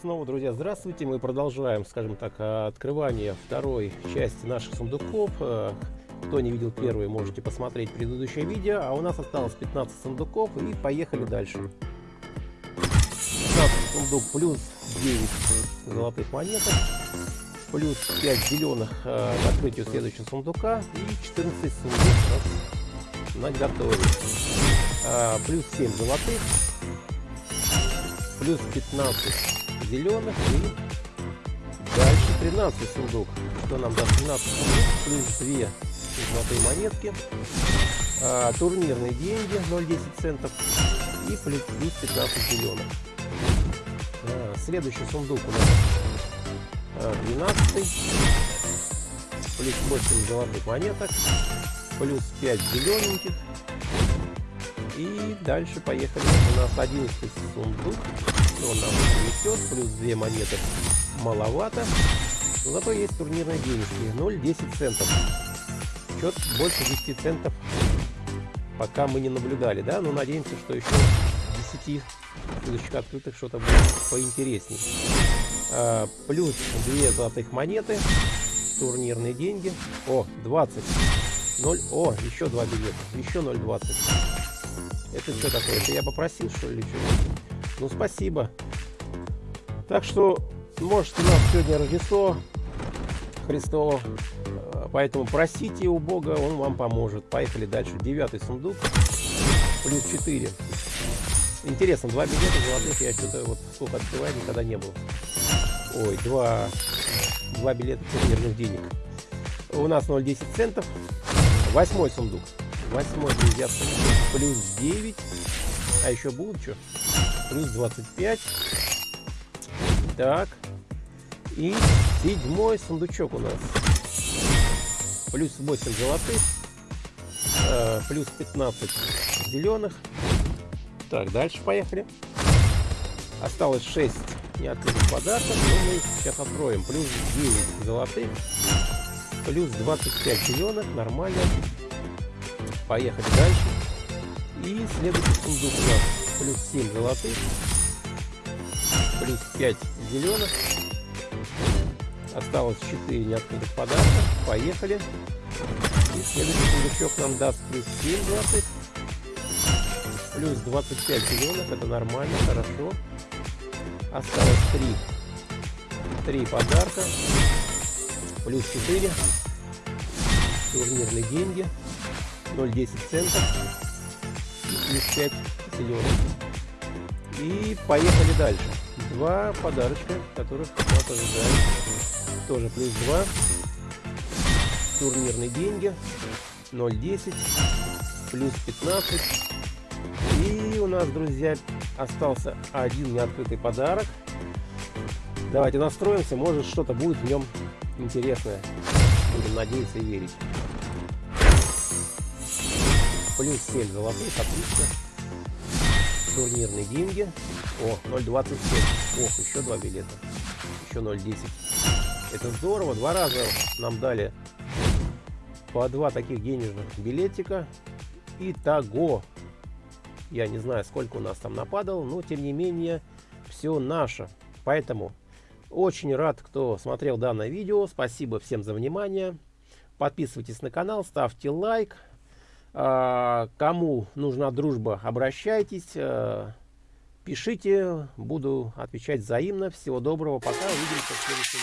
снова, друзья, здравствуйте. Мы продолжаем, скажем так, открывание второй части наших сундуков. Э, кто не видел первый, можете посмотреть предыдущее видео. А у нас осталось 15 сундуков и поехали дальше. 15 сундук плюс 9 золотых монеток. Плюс 5 зеленых э, к открытию следующего сундука. И 14 сундук на готове. Э, плюс 7 золотых плюс 15 зеленых и дальше 13 сундук. Что нам даст 13 сундук, плюс 2 золотые монетки, а, турнирные деньги 0,10 центов и плюс 15 зеленых. А, следующий сундук у нас а, 12 плюс 8 золотых монеток, плюс 5 зелененьких и дальше поехали. У нас 11 сундук. Он нам несет. Плюс 2 монеты маловато. Зато есть турнирные денежки. 0,10 центов. Счет больше 10 центов пока мы не наблюдали. Да? Но надеемся, что еще 10 следующих открытых что-то будет поинтереснее. А, плюс 2 золотых монеты. Турнирные деньги. О, 20. 0. О, еще 2 билета. Еще 0,20. Это что такое? Это я попросил, что ли, что Ну, спасибо. Так что, может, у нас сегодня Рождество Христово. Э, поэтому просите у Бога, Он вам поможет. Поехали дальше. Девятый сундук. Плюс 4. Интересно, два билета золотых я что-то вот сколько открываю, никогда не было. Ой, два, два билета турнирных денег. У нас 0,10 центов. Восьмой сундук. Восьмой, друзья, плюс 9. А еще будут что? Плюс 25. Так. И седьмой сундучок у нас. Плюс 8 золотых. Э, плюс 15 зеленых. Так, дальше поехали. Осталось 6 неоткрытых подарков. Но мы их сейчас откроем. Плюс 9 золотых. Плюс 25 зеленых. Нормально. Поехали дальше. И следующий сундук у нас плюс 7 золотых, плюс 5 зеленых. Осталось 4 неоткрытых подарка. Поехали. И следующий сундучок нам даст плюс 7 золотых, плюс 25 зеленых. Это нормально, хорошо. Осталось 3. 3 подарка. Плюс 4. Турнирные деньги. 0,10 центов 5 зеленых. И поехали дальше. Два подарочка, которых нас ожидает. Тоже плюс 2. Турнирные деньги. 0,10. Плюс 15. И у нас, друзья, остался один неоткрытый подарок. Давайте настроимся, может что-то будет в нем интересное. Будем надеяться и верить плюс 7 золотых, отлично. Турнирные деньги. О, 0.27. Ох, еще два билета. Еще 0.10. Это здорово. Два раза нам дали по два таких денежных билетика. Итого. Я не знаю, сколько у нас там нападало, но тем не менее, все наше. Поэтому очень рад, кто смотрел данное видео. Спасибо всем за внимание. Подписывайтесь на канал, ставьте лайк. А, кому нужна дружба, обращайтесь, э, пишите, буду отвечать взаимно. Всего доброго, пока, увидимся в следующем.